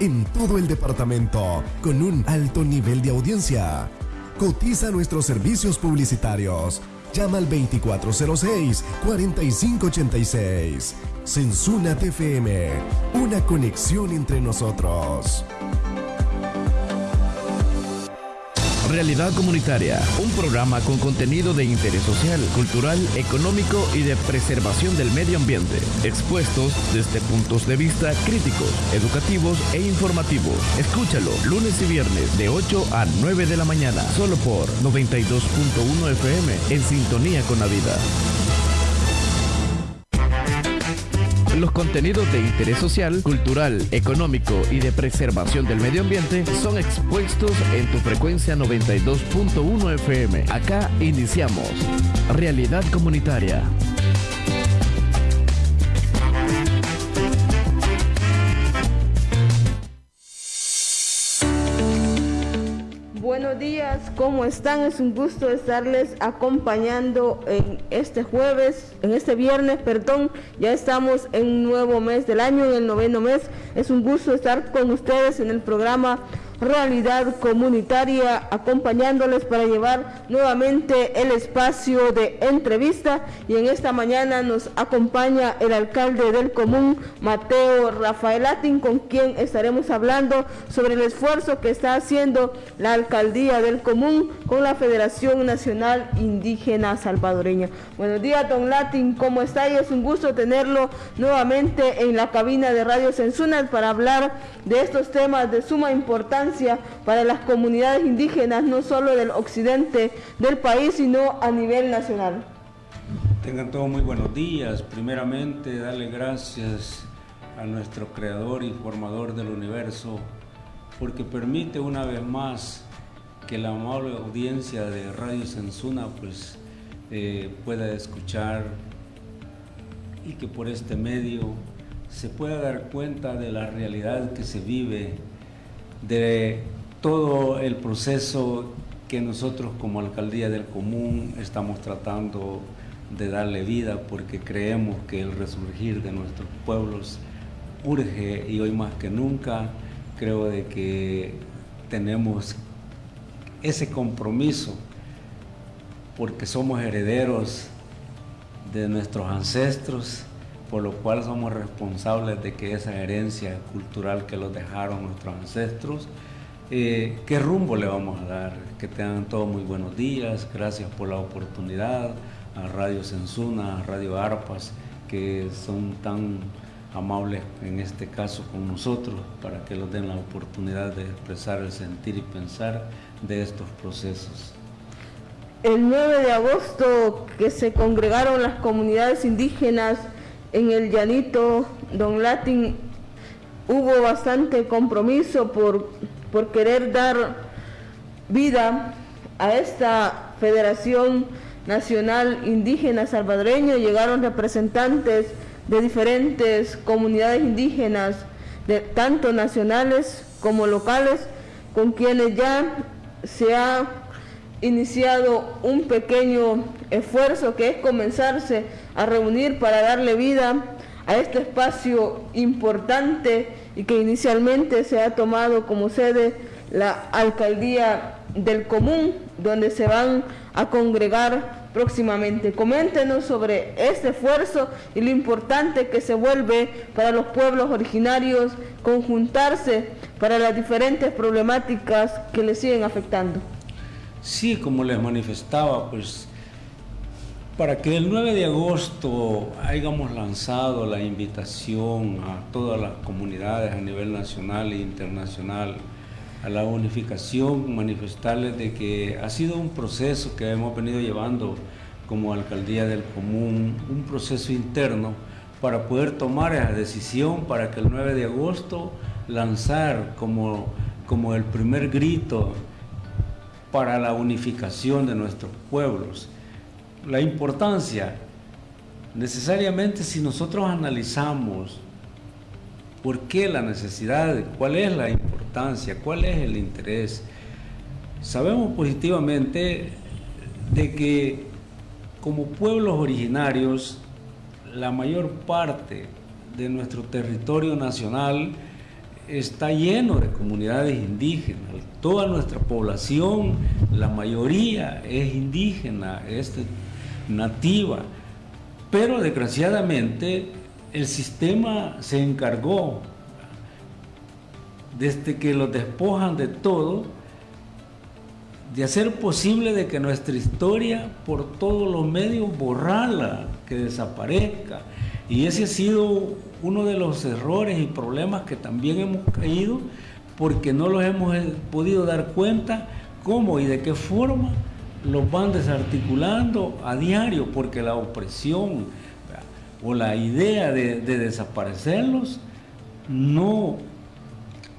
en todo el departamento con un alto nivel de audiencia. Cotiza nuestros servicios publicitarios. Llama al 2406-4586. Sensuna TFM, una conexión entre nosotros. Realidad Comunitaria, un programa con contenido de interés social, cultural, económico y de preservación del medio ambiente, expuestos desde puntos de vista críticos, educativos e informativos. Escúchalo lunes y viernes de 8 a 9 de la mañana, solo por 92.1 FM, en sintonía con la vida. Los contenidos de interés social, cultural, económico y de preservación del medio ambiente son expuestos en tu frecuencia 92.1 FM. Acá iniciamos. Realidad comunitaria. Buenos días, ¿cómo están? Es un gusto estarles acompañando en este jueves, en este viernes, perdón. Ya estamos en un nuevo mes del año, en el noveno mes. Es un gusto estar con ustedes en el programa realidad comunitaria, acompañándoles para llevar nuevamente el espacio de entrevista. Y en esta mañana nos acompaña el alcalde del común, Mateo Rafael Atin, con quien estaremos hablando sobre el esfuerzo que está haciendo la alcaldía del común con la Federación Nacional Indígena Salvadoreña. Buenos días, don Latin, ¿cómo está? Y es un gusto tenerlo nuevamente en la cabina de Radio Censunas para hablar de estos temas de suma importancia para las comunidades indígenas, no solo del occidente del país, sino a nivel nacional. Tengan todos muy buenos días. Primeramente, darle gracias a nuestro creador y formador del universo, porque permite una vez más que la amable audiencia de Radio Sensuna pues, eh, pueda escuchar y que por este medio se pueda dar cuenta de la realidad que se vive de todo el proceso que nosotros como Alcaldía del Común estamos tratando de darle vida porque creemos que el resurgir de nuestros pueblos urge y hoy más que nunca creo de que tenemos ese compromiso porque somos herederos de nuestros ancestros por lo cual somos responsables de que esa herencia cultural que los dejaron nuestros ancestros, eh, ¿qué rumbo le vamos a dar? Que tengan todos muy buenos días, gracias por la oportunidad, a Radio Sensuna, a Radio Arpas, que son tan amables en este caso con nosotros, para que nos den la oportunidad de expresar el sentir y pensar de estos procesos. El 9 de agosto que se congregaron las comunidades indígenas en el llanito, don Latin, hubo bastante compromiso por, por querer dar vida a esta Federación Nacional Indígena Salvadoreña. Llegaron representantes de diferentes comunidades indígenas, de, tanto nacionales como locales, con quienes ya se ha iniciado un pequeño esfuerzo que es comenzarse a reunir para darle vida a este espacio importante y que inicialmente se ha tomado como sede la alcaldía del común, donde se van a congregar próximamente. Coméntenos sobre este esfuerzo y lo importante que se vuelve para los pueblos originarios conjuntarse para las diferentes problemáticas que les siguen afectando. Sí, como les manifestaba, pues para que el 9 de agosto hayamos lanzado la invitación a todas las comunidades a nivel nacional e internacional a la unificación, manifestarles de que ha sido un proceso que hemos venido llevando como alcaldía del común, un proceso interno para poder tomar esa decisión para que el 9 de agosto lanzar como, como el primer grito para la unificación de nuestros pueblos la importancia, necesariamente si nosotros analizamos por qué la necesidad, cuál es la importancia, cuál es el interés, sabemos positivamente de que como pueblos originarios, la mayor parte de nuestro territorio nacional está lleno de comunidades indígenas. Toda nuestra población, la mayoría es indígena, es nativa. Pero desgraciadamente el sistema se encargó, desde que los despojan de todo, de hacer posible de que nuestra historia por todos los medios borrala, que desaparezca. Y ese ha sido uno de los errores y problemas que también hemos caído porque no los hemos eh, podido dar cuenta cómo y de qué forma los van desarticulando a diario, porque la opresión o la idea de, desaparecerlos no,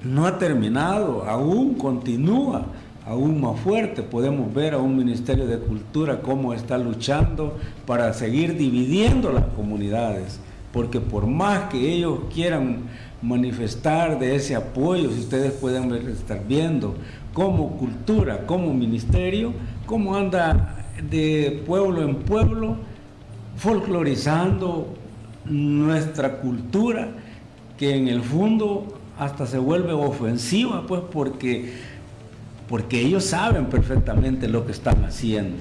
no ha terminado, aún continúa, aún más fuerte. Podemos ver a un Ministerio de Cultura cómo está luchando para seguir dividiendo las comunidades porque por más que ellos quieran manifestar de ese apoyo, si ustedes pueden estar viendo como cultura, como ministerio, cómo anda de pueblo en pueblo folclorizando nuestra cultura, que en el fondo hasta se vuelve ofensiva, pues porque, porque ellos saben perfectamente lo que están haciendo.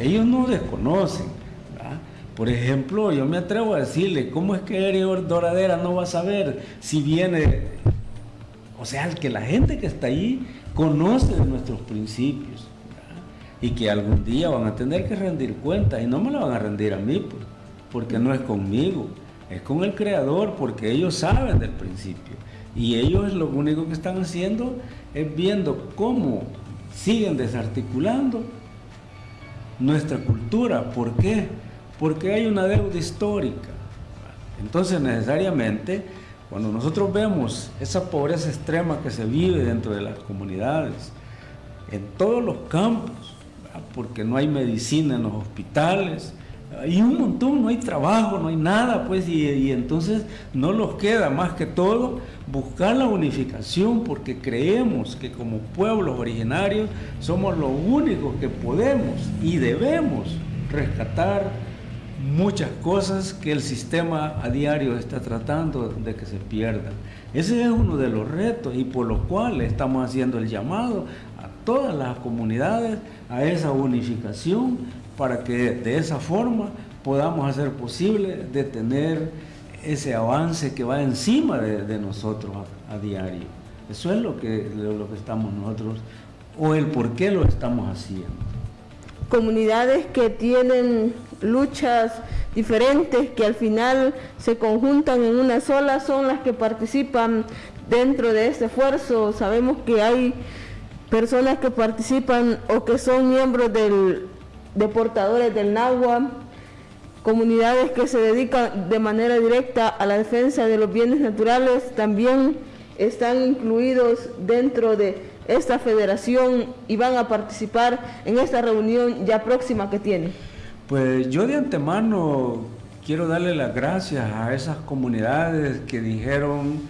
Ellos no desconocen. Por ejemplo, yo me atrevo a decirle, ¿cómo es que Erior Doradera no va a saber si viene, o sea, que la gente que está ahí conoce de nuestros principios y que algún día van a tener que rendir cuentas y no me lo van a rendir a mí, porque no es conmigo, es con el Creador, porque ellos saben del principio y ellos lo único que están haciendo es viendo cómo siguen desarticulando nuestra cultura. ¿Por qué? porque hay una deuda histórica. Entonces necesariamente, cuando nosotros vemos esa pobreza extrema que se vive dentro de las comunidades, en todos los campos, porque no hay medicina en los hospitales, hay un montón, no hay trabajo, no hay nada, pues, y, y, entonces no nos queda más que todo buscar la unificación, porque creemos que como pueblos originarios somos los únicos que podemos y debemos rescatar muchas cosas que el sistema a diario está tratando de que se pierdan. Ese es uno de los retos y por lo cual estamos haciendo el llamado todas las comunidades a esa unificación para que de esa forma podamos hacer posible detener ese avance que va encima de, nosotros a, diario. Eso es lo que, lo que estamos nosotros, o el por qué lo estamos haciendo. Comunidades que tienen luchas diferentes que al final se conjuntan en una sola son las que participan dentro de este esfuerzo. Sabemos que hay personas que participan o que son miembros del, de portadores del NAGUA, comunidades que se dedican de manera directa a la defensa de los bienes naturales, también están incluidos dentro de esta federación y van a participar en esta reunión ya próxima que tiene. Pues yo de antemano quiero darle las gracias a esas comunidades que dijeron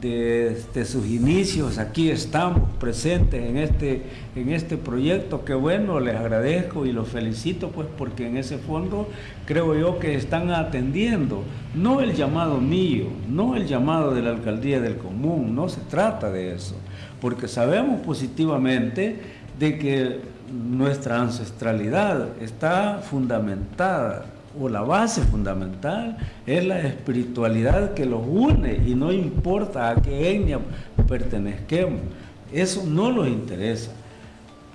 desde sus inicios, aquí estamos presentes en este, en este proyecto, que bueno, les agradezco y los felicito pues porque en ese fondo creo yo que están atendiendo, no el llamado mío, no el llamado de la alcaldía del común, no se trata de eso, porque sabemos positivamente de que nuestra ancestralidad está fundamentada, o la base fundamental es la espiritualidad que los une y no importa a qué etnia pertenezquemos. Eso no los interesa.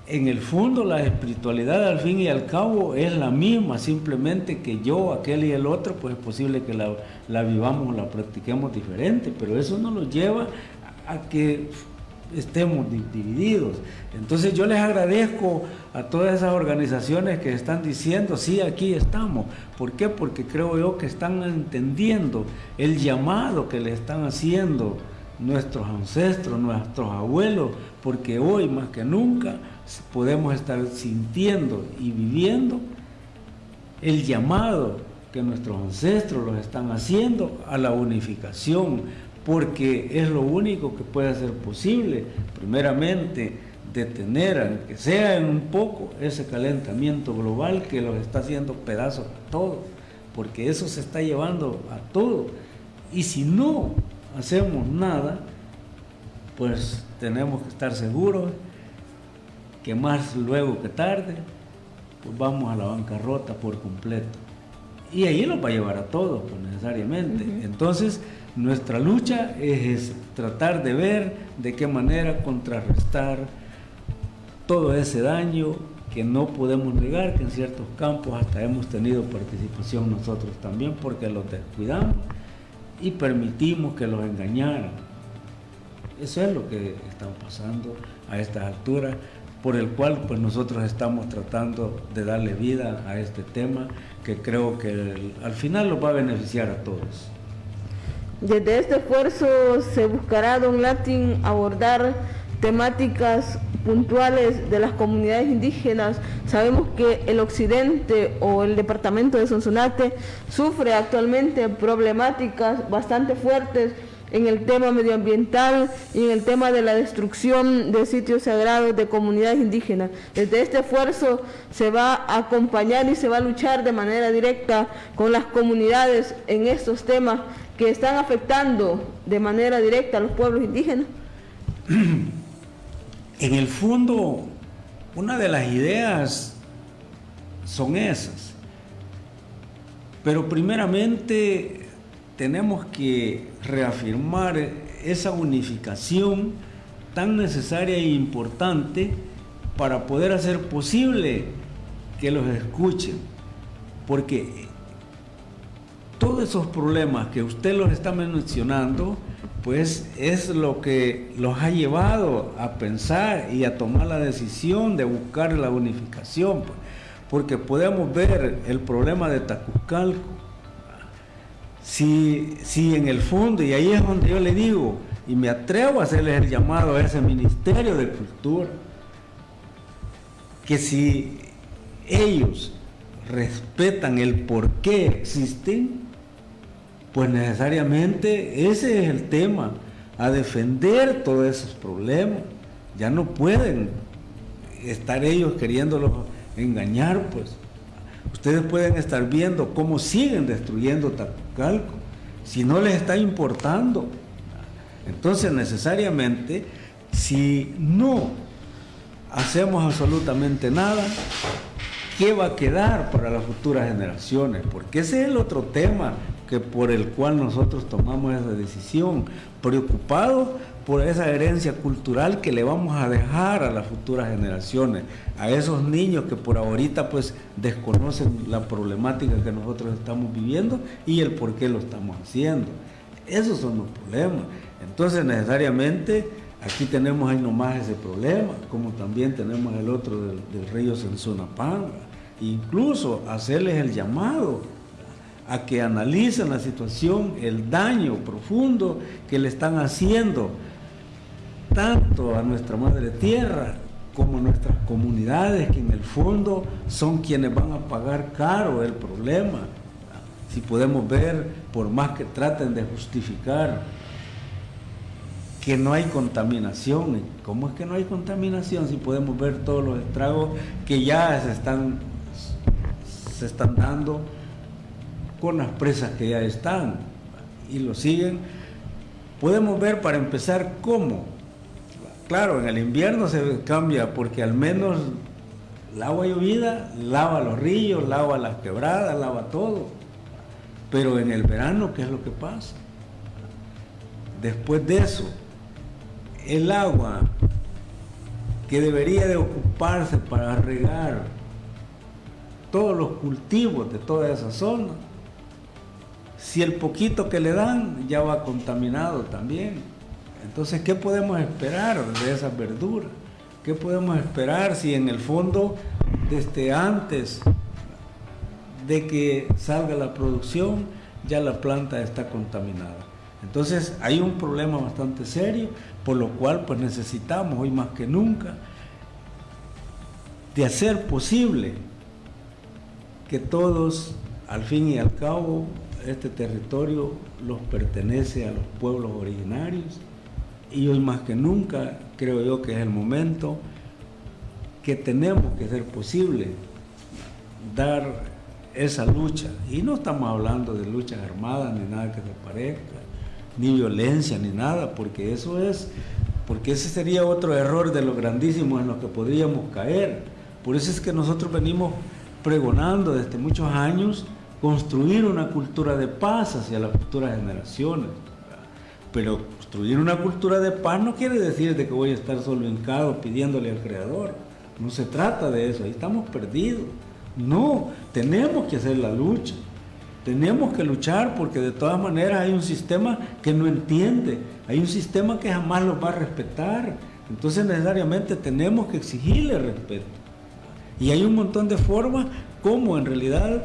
En el fondo la espiritualidad al fin y al cabo es la misma, simplemente que yo, aquel y el otro, pues es posible que la, la vivamos, la practiquemos diferente, pero eso no nos lleva a que estemos divididos. Entonces yo les agradezco a todas esas organizaciones que están diciendo, sí, aquí estamos. ¿Por qué? Porque creo yo que están entendiendo el llamado que le están haciendo nuestros ancestros, nuestros abuelos, porque hoy más que nunca podemos estar sintiendo y viviendo el llamado que nuestros ancestros los están haciendo a la unificación, porque es lo único que puede ser posible, primeramente, detener, aunque sea en un poco, ese calentamiento global que los está haciendo pedazos a todos, porque eso se está llevando a todo. Y si no hacemos nada, pues tenemos que estar seguros que más luego que tarde, pues vamos a la bancarrota por completo. Y ahí nos va a llevar a todos, pues necesariamente. Entonces, nuestra lucha es tratar de ver de qué manera contrarrestar todo ese daño que no podemos negar que en ciertos campos hasta hemos tenido participación nosotros también porque los descuidamos y permitimos que los engañaran. Eso es lo que está pasando a estas alturas, por el cual pues nosotros estamos tratando de darle vida a este tema que creo que al final nos va a beneficiar a todos. Desde este esfuerzo se buscará, don Latin, abordar temáticas puntuales de las comunidades indígenas. Sabemos que el occidente o el departamento de Sonsonate sufre actualmente problemáticas bastante fuertes en el tema medioambiental y en el tema de la destrucción de sitios sagrados de comunidades indígenas. Desde este esfuerzo se va a acompañar y se va a luchar de manera directa con las comunidades en estos temas que están afectando de manera directa a los pueblos indígenas. En el fondo, una de las ideas son esas. Pero primeramente tenemos que reafirmar esa unificación tan necesaria e importante para poder hacer posible que los escuchen. Porque todos esos problemas que usted los está mencionando, pues es lo que los ha llevado a pensar y a tomar la decisión de buscar la unificación, pues. porque podemos ver el problema de Tacuzcalco. Si, si en el fondo, y ahí es donde yo le digo, y me atrevo a hacerles el llamado a ese Ministerio de Cultura, que si ellos respetan el por qué existen, pues necesariamente ese es el tema, a defender todos esos problemas. Ya no pueden estar ellos queriéndolos engañar, pues. Ustedes pueden estar viendo cómo siguen destruyendo Tacucalco, si no les está importando. Entonces necesariamente, si no hacemos absolutamente nada, ¿qué va a quedar para las futuras generaciones? Porque ese es el otro tema que por el cual nosotros tomamos esa decisión, preocupados por esa herencia cultural que le vamos a dejar a las futuras generaciones, a esos niños que por ahorita pues desconocen la problemática que nosotros estamos viviendo y el por qué lo estamos haciendo. Esos son los problemas. Entonces necesariamente aquí tenemos ahí nomás ese problema, como también tenemos el otro del, del río Senzonapanga. Incluso hacerles el llamado a que analicen la situación, el daño profundo que le están haciendo tanto a nuestra madre tierra como a nuestras comunidades, que en el fondo son quienes van a pagar caro el problema. Si podemos ver, por más que traten de justificar que no hay contaminación, ¿cómo es que no hay contaminación si podemos ver todos los estragos que ya se están, se están dando? Con las presas que ya están y lo siguen, podemos ver para empezar cómo. Claro, en el invierno se cambia porque al menos el agua llovida lava los ríos, lava las quebradas, lava todo. Pero en el verano, ¿qué es lo que pasa? Después de eso, el agua que debería de ocuparse para regar todos los cultivos de toda esa zona, si el poquito que le dan ya va contaminado también. Entonces, ¿qué podemos esperar de esas verduras? ¿Qué podemos esperar si en el fondo, desde antes de que salga la producción, ya la planta está contaminada? Entonces, hay un problema bastante serio, por lo cual pues necesitamos hoy más que nunca de hacer posible que todos, al fin y al cabo, este territorio los pertenece a los pueblos originarios y hoy más que nunca creo yo que es el momento que tenemos que hacer posible dar esa lucha. Y no estamos hablando de luchas armadas ni nada que se parezca, ni violencia ni nada, porque eso es porque ese sería otro error de lo grandísimo en lo que podríamos caer. Por eso es que nosotros venimos pregonando desde muchos años construir una cultura de paz hacia las futuras generaciones. Pero construir una cultura de paz no quiere decir de que voy a estar solo hincado pidiéndole al Creador. No se trata de eso, ahí estamos perdidos. No, tenemos que hacer la lucha. Tenemos que luchar porque de todas maneras hay un sistema que no entiende, hay un sistema que jamás los va a respetar. Entonces necesariamente tenemos que exigirle respeto. Y hay un montón de formas como en realidad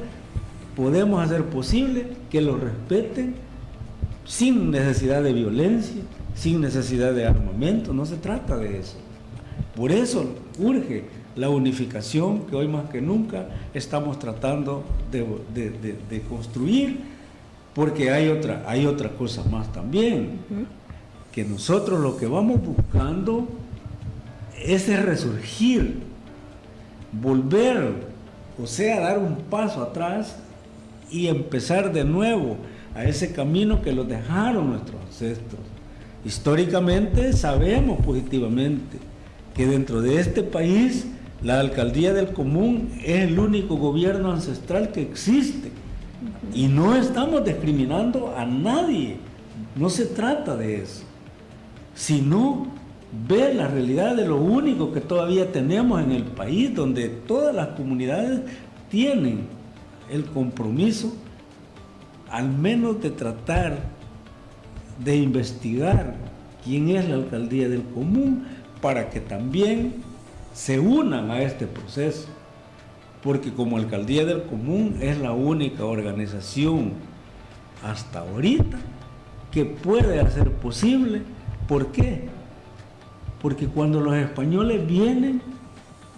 podemos hacer posible que lo respeten sin necesidad de violencia, sin necesidad de armamento. No se trata de eso. Por eso urge la unificación que hoy más que nunca estamos tratando de, construir, porque hay otra, hay otra cosa más también, que nosotros lo que vamos buscando es el resurgir, volver, o sea, dar un paso atrás y empezar de nuevo a ese camino que lo dejaron nuestros ancestros. Históricamente sabemos positivamente que dentro de este país la alcaldía del común es el único gobierno ancestral que existe. Y no estamos discriminando a nadie. No se trata de eso. Sino ver la realidad de lo único que todavía tenemos en el país, donde todas las comunidades tienen el compromiso al menos de tratar de investigar quién es la alcaldía del común para que también se unan a este proceso, porque como Alcaldía del Común es la única organización hasta ahorita que puede hacer posible. ¿Por qué? Porque cuando los españoles vienen,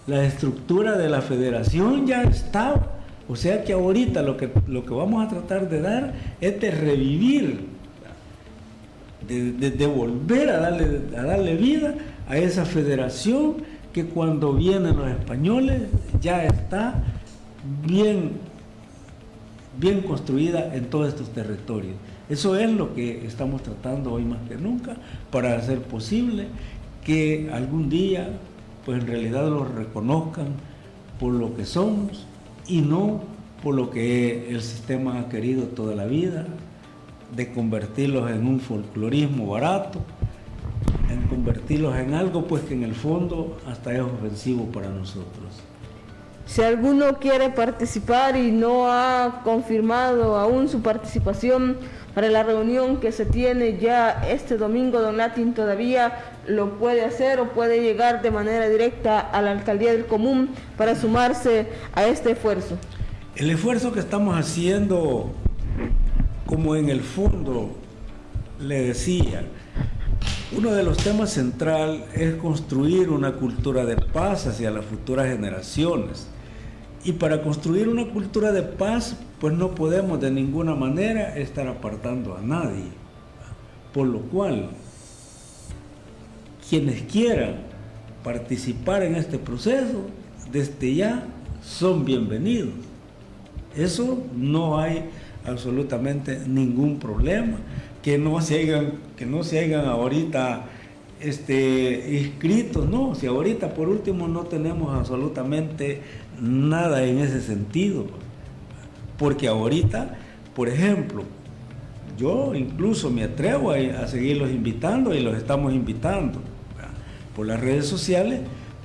la estructura de la federación ya está. O sea que ahorita lo que, lo que vamos a tratar de dar es de revivir, de, volver a darle, a darle vida a esa federación que cuando vienen los españoles ya está bien, bien construida en todos estos territorios. Eso es lo que estamos tratando hoy más que nunca para hacer posible que algún día pues en realidad los reconozcan por lo que somos y no por lo que el sistema ha querido toda la vida, de convertirlos en un folclorismo barato, en convertirlos en algo pues que en el fondo hasta es ofensivo para nosotros. Si alguno quiere participar y no ha confirmado aún su participación para la reunión que se tiene ya este domingo, Don Latin todavía lo puede hacer o puede llegar de manera directa a la alcaldía del común para sumarse a este esfuerzo. El esfuerzo que estamos haciendo, como en el fondo le decía, uno de los temas central es construir una cultura de paz hacia las futuras generaciones. Y para construir una cultura de paz, pues no podemos de ninguna manera estar apartando a nadie. Por lo cual, quienes quieran participar en este proceso, desde ya son bienvenidos. Eso no hay absolutamente ningún problema que no se hagan, que no ahorita este, inscritos, no, si ahorita por último no tenemos absolutamente nada en ese sentido, porque ahorita, por ejemplo, yo incluso me atrevo a, a seguirlos invitando y los estamos invitando por las redes sociales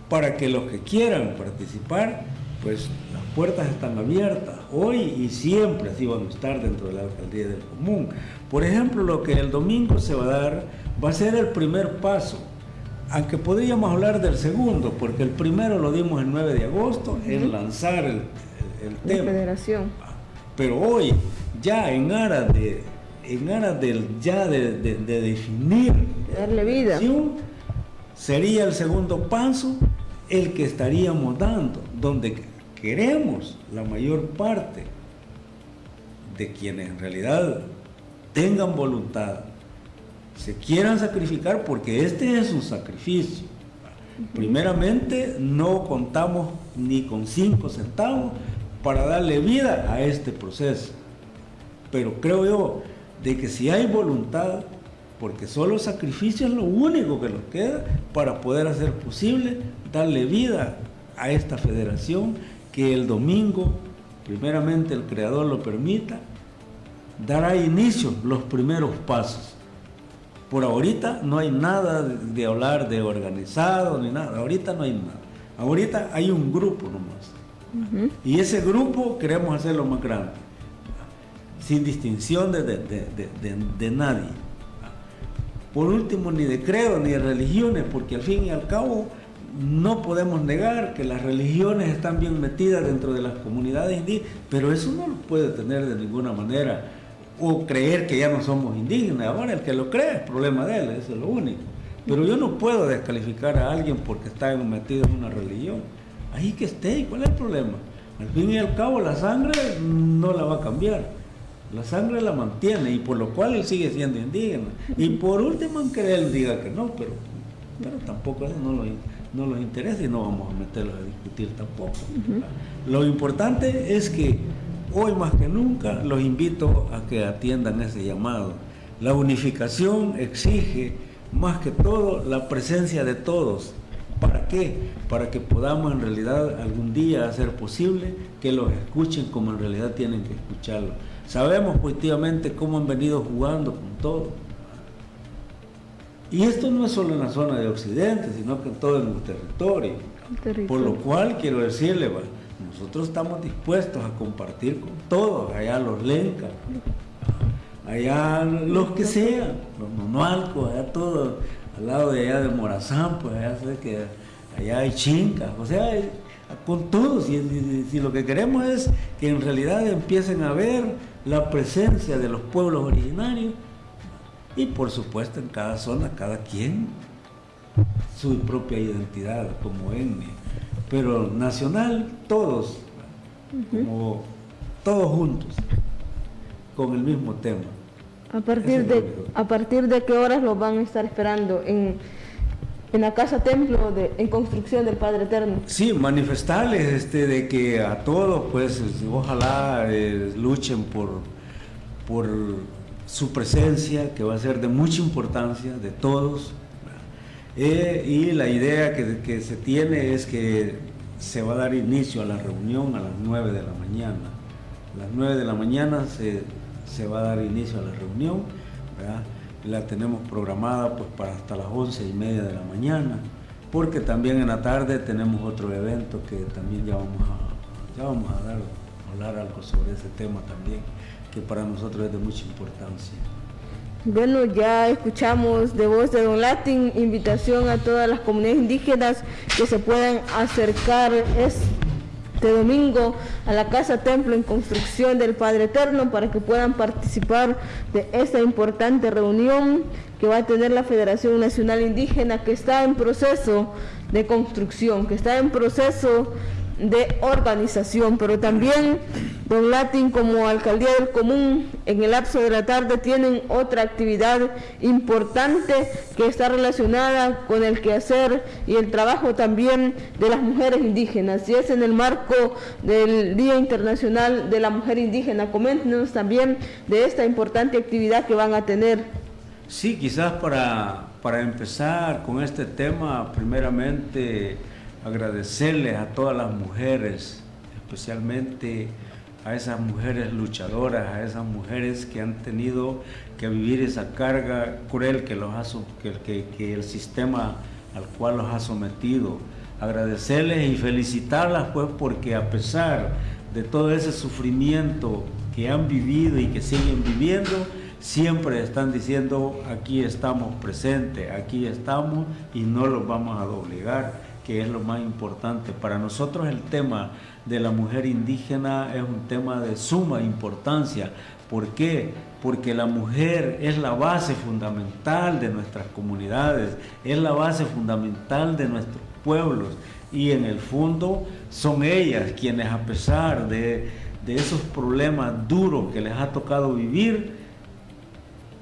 para que los que quieran participar, pues las puertas están abiertas hoy y siempre así van a estar dentro de la alcaldía del común. Por ejemplo, lo que el domingo se va a dar va a ser el primer paso, aunque podríamos hablar del segundo, porque el primero lo dimos el 9 de agosto, en lanzar el, tema. federación. Pero hoy, ya en aras de, en aras del, ya de, definir darle vida, sería el segundo paso el que estaríamos dando, donde queremos la mayor parte de quienes en realidad tengan voluntad, se quieran sacrificar, porque este es un sacrificio. Primeramente, no contamos ni con cinco centavos para darle vida a este proceso. Pero creo yo de que si hay voluntad, porque solo sacrificio es lo único que nos queda para poder hacer posible darle vida a esta federación que el domingo, primeramente el Creador lo permita, dará inicio los primeros pasos. Por ahorita no hay nada de hablar de organizado ni nada, ahorita no hay nada. Ahorita hay un grupo nomás. Y ese grupo queremos hacerlo más grande, sin distinción de, de nadie. Por último, ni de credo ni de religiones, porque al fin y al cabo no podemos negar que las religiones están bien metidas dentro de las comunidades indígenas, pero eso no lo puede tener de ninguna manera o creer que ya no somos indígenas. Ahora el que lo cree es problema de él, eso es lo único. Pero yo no puedo descalificar a alguien porque está metido en una religión. Ahí que esté, ¿cuál es el problema? Al fin y al cabo la sangre no la va a cambiar. La sangre la mantiene y por lo cual él sigue siendo indígena. Y por último, aunque él diga que no, pero, pero tampoco eso no lo no los interesa y no vamos a meterlos a discutir tampoco. Lo importante es que hoy más que nunca los invito a que atiendan ese llamado. La unificación exige más que todo la presencia de todos. ¿Para qué? Para que podamos en realidad algún día hacer posible que los escuchen como en realidad tienen que escucharlo. Sabemos positivamente cómo han venido jugando con todo y esto no es solo en la zona de Occidente, sino que en todo el territorio. Por lo cual quiero decirle, nosotros estamos dispuestos a compartir con todos, allá los lencas, allá los que sean, los nonualcos, allá todos, al lado de allá de Morazán, pues allá que allá hay chincas, o sea, con todos, y, si lo que queremos es que en realidad empiecen a ver la presencia de los pueblos originarios y por supuesto en cada zona, cada quien su propia identidad como etnia. Pero nacional, todos, como todos juntos, con el mismo tema. ¿A partir, de, ¿A partir de qué horas lo van a estar esperando en, la casa templo de, en construcción del Padre Eterno? Sí, manifestarles este, de que a todos, pues, ojalá eh, luchen por, por su presencia, que va a ser de mucha importancia de todos. Eh, y la idea que, se tiene es que se va a dar inicio a la reunión a las 9 de la mañana. A las 9 de la mañana se, va a dar inicio a la reunión. La tenemos programada pues para hasta las 11 y media de la mañana, porque también en la tarde tenemos otro evento que también ya vamos a, ya vamos a dar, hablar algo sobre ese tema también que para nosotros es de mucha importancia. Bueno, ya escuchamos de voz de Don Latin, invitación a todas las comunidades indígenas que se puedan acercar este domingo a la Casa Templo en construcción del Padre Eterno para que puedan participar de esta importante reunión que va a tener la Federación Nacional Indígena que está en proceso de construcción, que está en proceso de organización, pero también Don Latin como Alcaldía del Común en el lapso de la tarde tienen otra actividad importante que está relacionada con el quehacer y el trabajo también de las mujeres indígenas y es en el marco del Día Internacional de la Mujer Indígena. Coméntenos también de esta importante actividad que van a tener. Sí, quizás para, para empezar con este tema, primeramente agradecerles a todas las mujeres, especialmente a esas mujeres luchadoras, a esas mujeres que han tenido que vivir esa carga cruel que, los ha, que, el sistema al cual los ha sometido. Agradecerles y felicitarlas pues porque a pesar de todo ese sufrimiento que han vivido y que siguen viviendo, siempre están diciendo aquí estamos presentes, aquí estamos y no los vamos a doblegar que es lo más importante. Para nosotros el tema de la mujer indígena es un tema de suma importancia. ¿Por qué? Porque la mujer es la base fundamental de nuestras comunidades, es la base fundamental de nuestros pueblos y en el fondo son ellas quienes a pesar de, de esos problemas duros que les ha tocado vivir,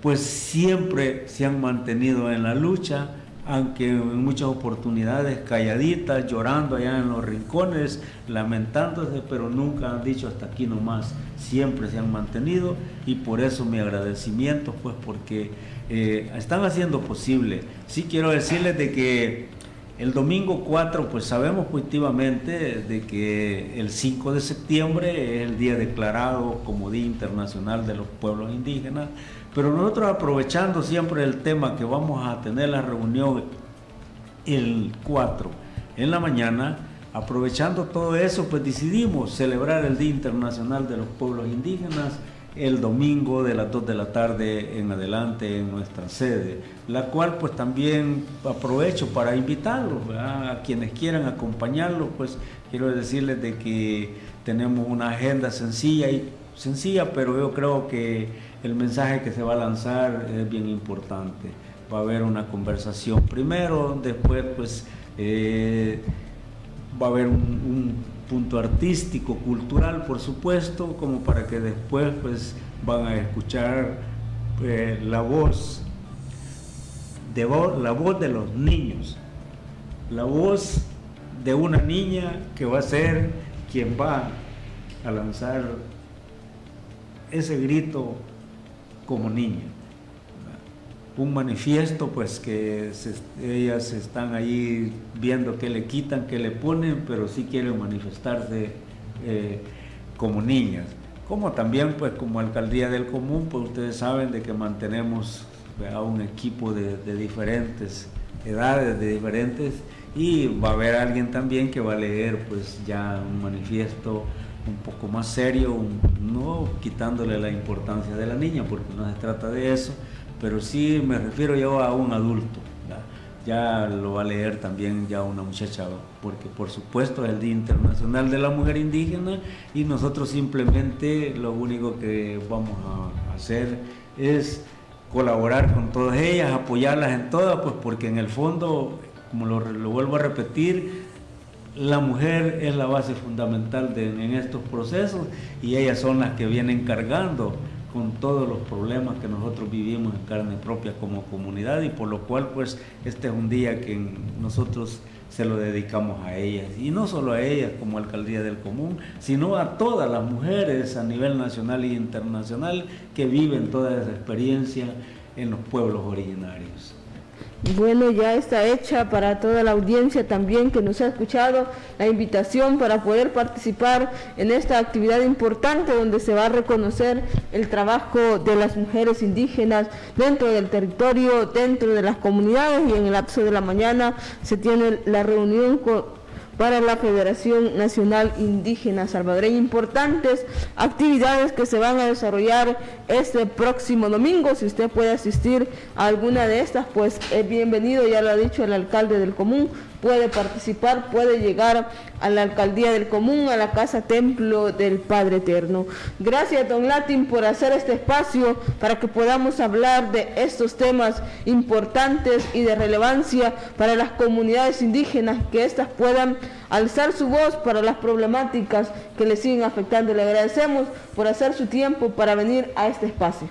pues siempre se han mantenido en la lucha, aunque en muchas oportunidades calladitas, llorando allá en los rincones, lamentándose, pero nunca han dicho hasta aquí nomás, siempre se han mantenido y por eso mi agradecimiento, pues porque eh, están haciendo posible. Sí quiero decirles de que el domingo 4, pues sabemos positivamente de que el 5 de septiembre es el día declarado como Día Internacional de los Pueblos Indígenas, pero nosotros aprovechando siempre el tema que vamos a tener la reunión el 4 en la mañana, aprovechando todo eso, pues decidimos celebrar el Día Internacional de los Pueblos Indígenas el domingo de las 2 de la tarde en adelante en nuestra sede, la cual pues también aprovecho para invitarlos, a quienes quieran acompañarlos, pues quiero decirles de que tenemos una agenda sencilla y sencilla, pero yo creo que el mensaje que se va a lanzar es bien importante. Va a haber una conversación primero, después pues eh, va a haber un punto artístico, cultural, por supuesto, como para que después pues van a escuchar eh, la voz de la voz de los niños, la voz de una niña que va a ser quien va a lanzar ese grito como niña un manifiesto, pues que ellas están ahí viendo qué le quitan, qué le ponen, pero sí quieren manifestarse eh, como niñas. Como también, pues como alcaldía del común, pues ustedes saben de que mantenemos a un equipo de, diferentes edades, de diferentes, y va a haber alguien también que va a leer pues ya un manifiesto un poco más serio, no quitándole la importancia de la niña, porque no se trata de eso, pero sí me refiero yo a un adulto. Ya lo va a leer también ya una muchacha, porque por supuesto es el Día Internacional de la Mujer Indígena y nosotros simplemente lo único que vamos a hacer es colaborar con todas ellas, apoyarlas en todas, pues porque en el fondo, como lo, vuelvo a repetir, la mujer es la base fundamental en estos procesos y ellas son las que vienen cargando con todos los problemas que nosotros vivimos en carne propia como comunidad y por lo cual pues este es un día que nosotros se lo dedicamos a ellas y no solo a ellas como alcaldía del común, sino a todas las mujeres a nivel nacional e internacional que viven toda esa experiencia en los pueblos originarios. Bueno, ya está hecha para toda la audiencia también que nos ha escuchado la invitación para poder participar en esta actividad importante donde se va a reconocer el trabajo de las mujeres indígenas dentro del territorio, dentro de las comunidades y en el lapso de la mañana se tiene la reunión con para la Federación Nacional Indígena Salvadoreña. Importantes actividades que se van a desarrollar este próximo domingo. Si usted puede asistir a alguna de estas, pues es bienvenido, ya lo ha dicho el alcalde del común, puede participar, puede llegar a la alcaldía del común, a la casa templo del Padre Eterno. Gracias, don Latin, por hacer este espacio para que podamos hablar de estos temas importantes y de relevancia para las comunidades indígenas, que éstas puedan alzar su voz para las problemáticas que les siguen afectando. Le agradecemos por hacer su tiempo para venir a este espacio.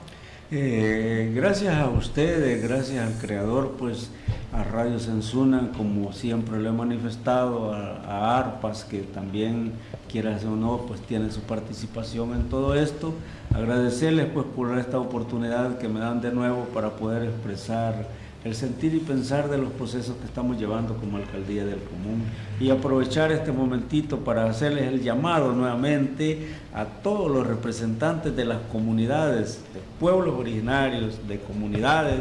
Eh, gracias a ustedes, gracias al creador, pues a Radio Sensuna, como siempre lo he manifestado, a, ARPAS, que también, quieras o no, pues tiene su participación en todo esto. Agradecerles pues por esta oportunidad que me dan de nuevo para poder expresar el sentir y pensar de los procesos que estamos llevando como Alcaldía del Común y aprovechar este momentito para hacerles el llamado nuevamente a todos los representantes de las comunidades, de pueblos originarios, de comunidades,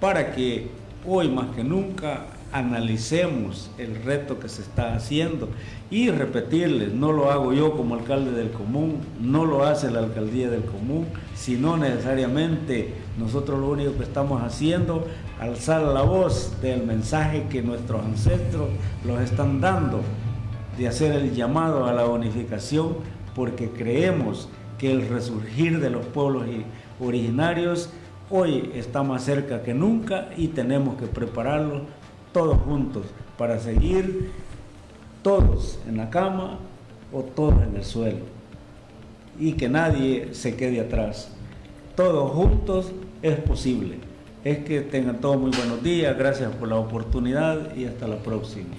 para que hoy más que nunca analicemos el reto que se está haciendo y repetirles, no lo hago yo como alcalde del común, no lo hace la alcaldía del común, sino necesariamente nosotros lo único que estamos haciendo, alzar la voz del mensaje que nuestros ancestros los están dando, de hacer el llamado a la unificación, porque creemos que el resurgir de los pueblos originarios Hoy está más cerca que nunca y tenemos que prepararlo todos juntos para seguir todos en la cama o todos en el suelo y que nadie se quede atrás. Todos juntos es posible. es que tengan todos muy buenos días, gracias por la oportunidad y hasta la próxima.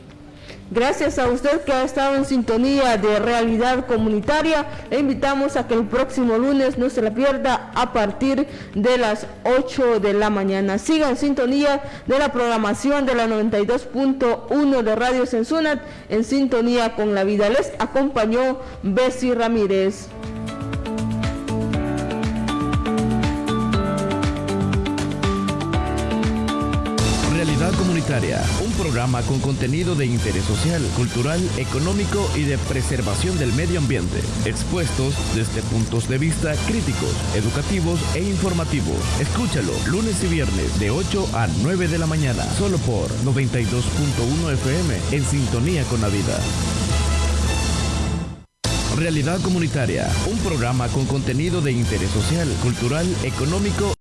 Gracias a usted que ha estado en sintonía de Realidad Comunitaria. Le invitamos a que el próximo lunes no se la pierda a partir de las 8 de la mañana. Siga en sintonía de la programación de la 92.1 de Radio Sensunat en sintonía con la vida. Les acompañó Bessie Ramírez. Un programa con contenido de interés social, cultural, económico y de preservación del medio ambiente, expuestos desde puntos de vista críticos, educativos e informativos. Escúchalo lunes y viernes de 8 a 9 de la mañana, solo por 92.1 FM en sintonía con la vida. Realidad Comunitaria, un programa con contenido de interés social, cultural, económico